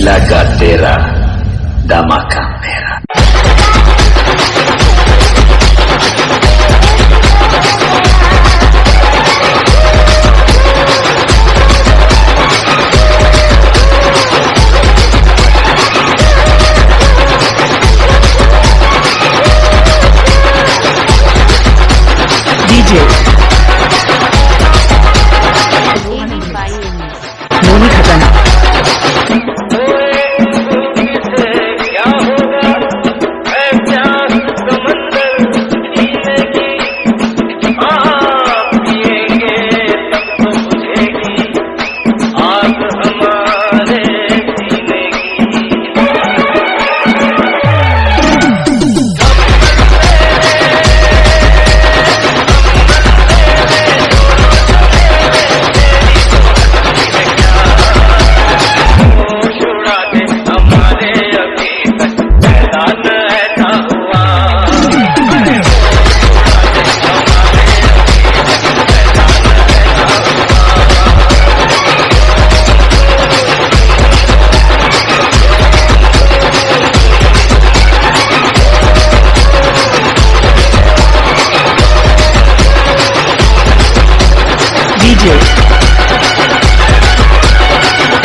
la gatera dama camera. DJ videos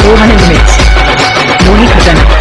400 minutes मोनी हटना